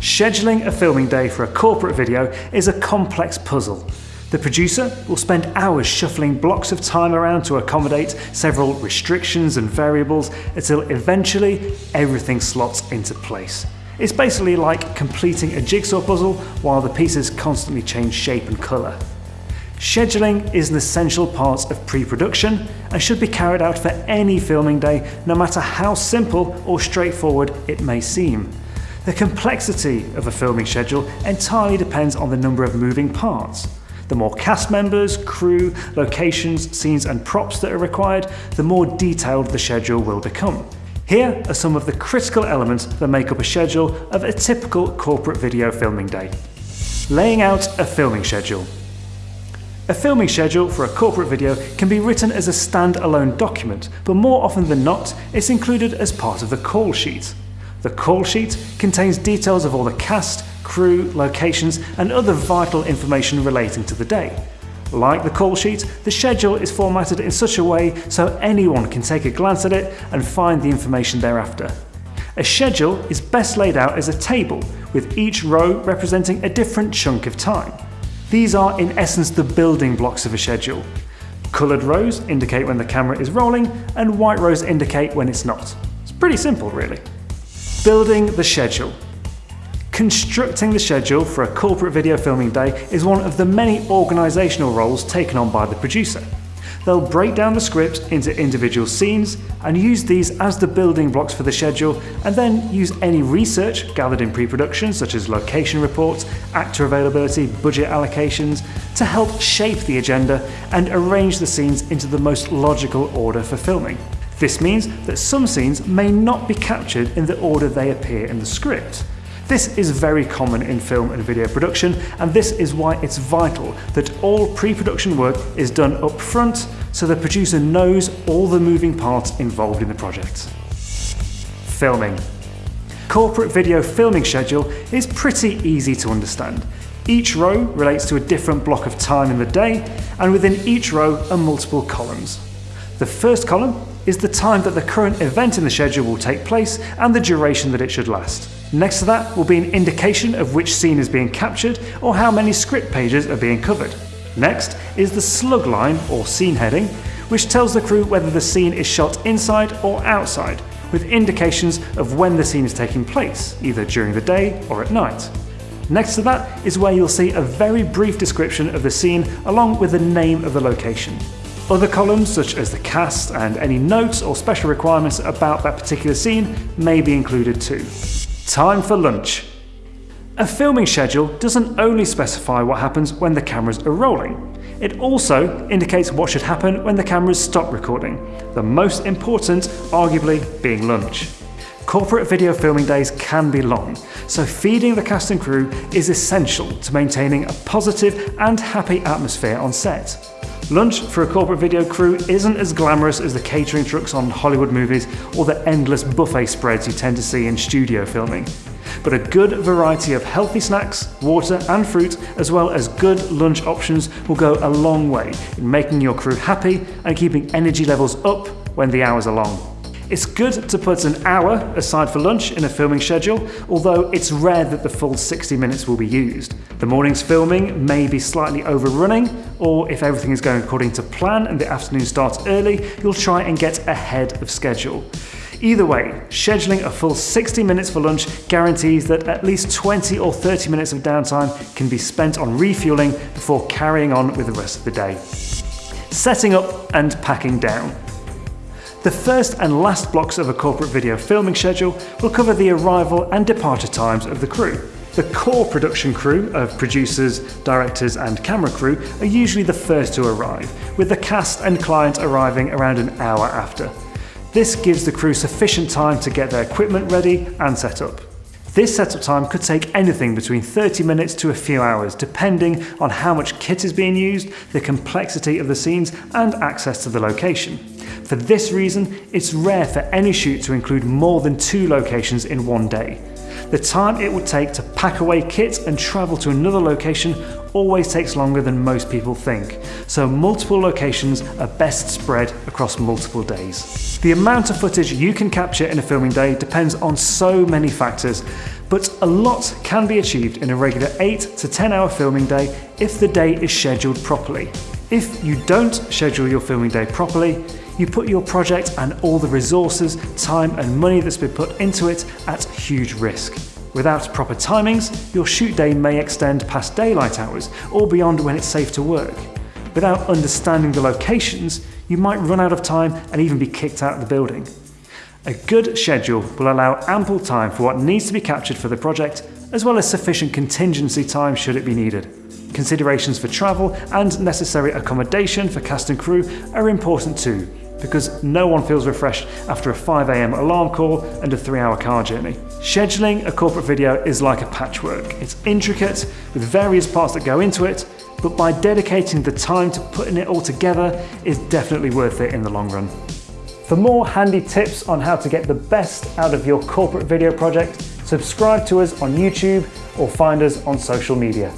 Scheduling a filming day for a corporate video is a complex puzzle. The producer will spend hours shuffling blocks of time around to accommodate several restrictions and variables until eventually everything slots into place. It's basically like completing a jigsaw puzzle while the pieces constantly change shape and colour. Scheduling is an essential part of pre-production and should be carried out for any filming day, no matter how simple or straightforward it may seem. The complexity of a filming schedule entirely depends on the number of moving parts. The more cast members, crew, locations, scenes and props that are required, the more detailed the schedule will become. Here are some of the critical elements that make up a schedule of a typical corporate video filming day. Laying out a filming schedule. A filming schedule for a corporate video can be written as a stand-alone document, but more often than not, it's included as part of the call sheet. The call sheet contains details of all the cast, crew, locations and other vital information relating to the day. Like the call sheet, the schedule is formatted in such a way so anyone can take a glance at it and find the information thereafter. A schedule is best laid out as a table, with each row representing a different chunk of time. These are in essence the building blocks of a schedule. Coloured rows indicate when the camera is rolling, and white rows indicate when it's not. It's pretty simple really. Building the schedule. Constructing the schedule for a corporate video filming day is one of the many organisational roles taken on by the producer. They'll break down the script into individual scenes and use these as the building blocks for the schedule and then use any research gathered in pre-production such as location reports, actor availability, budget allocations to help shape the agenda and arrange the scenes into the most logical order for filming. This means that some scenes may not be captured in the order they appear in the script. This is very common in film and video production, and this is why it's vital that all pre-production work is done up front so the producer knows all the moving parts involved in the project. Filming. Corporate video filming schedule is pretty easy to understand. Each row relates to a different block of time in the day, and within each row are multiple columns. The first column is the time that the current event in the schedule will take place and the duration that it should last. Next to that will be an indication of which scene is being captured or how many script pages are being covered. Next is the slug line or scene heading, which tells the crew whether the scene is shot inside or outside, with indications of when the scene is taking place, either during the day or at night. Next to that is where you'll see a very brief description of the scene along with the name of the location. Other columns, such as the cast and any notes or special requirements about that particular scene, may be included too. Time for lunch. A filming schedule doesn't only specify what happens when the cameras are rolling, it also indicates what should happen when the cameras stop recording, the most important arguably being lunch. Corporate video filming days can be long, so feeding the cast and crew is essential to maintaining a positive and happy atmosphere on set. Lunch for a corporate video crew isn't as glamorous as the catering trucks on Hollywood movies or the endless buffet spreads you tend to see in studio filming. But a good variety of healthy snacks, water and fruit, as well as good lunch options will go a long way in making your crew happy and keeping energy levels up when the hours are long. It's good to put an hour aside for lunch in a filming schedule, although it's rare that the full 60 minutes will be used. The morning's filming may be slightly overrunning, or if everything is going according to plan and the afternoon starts early, you'll try and get ahead of schedule. Either way, scheduling a full 60 minutes for lunch guarantees that at least 20 or 30 minutes of downtime can be spent on refueling before carrying on with the rest of the day. Setting up and packing down. The first and last blocks of a corporate video filming schedule will cover the arrival and departure times of the crew. The core production crew of producers, directors and camera crew are usually the first to arrive, with the cast and client arriving around an hour after. This gives the crew sufficient time to get their equipment ready and set up. This setup time could take anything between 30 minutes to a few hours, depending on how much kit is being used, the complexity of the scenes, and access to the location. For this reason, it's rare for any shoot to include more than two locations in one day. The time it would take to pack away kit and travel to another location always takes longer than most people think, so multiple locations are best spread across multiple days. The amount of footage you can capture in a filming day depends on so many factors, but a lot can be achieved in a regular 8 to 10 hour filming day if the day is scheduled properly. If you don't schedule your filming day properly, you put your project and all the resources, time and money that's been put into it at huge risk. Without proper timings, your shoot day may extend past daylight hours or beyond when it's safe to work. Without understanding the locations, you might run out of time and even be kicked out of the building. A good schedule will allow ample time for what needs to be captured for the project, as well as sufficient contingency time should it be needed. Considerations for travel and necessary accommodation for cast and crew are important too, because no one feels refreshed after a 5am alarm call and a 3 hour car journey. Scheduling a corporate video is like a patchwork. It's intricate, with various parts that go into it, but by dedicating the time to putting it all together is definitely worth it in the long run. For more handy tips on how to get the best out of your corporate video project, subscribe to us on YouTube or find us on social media.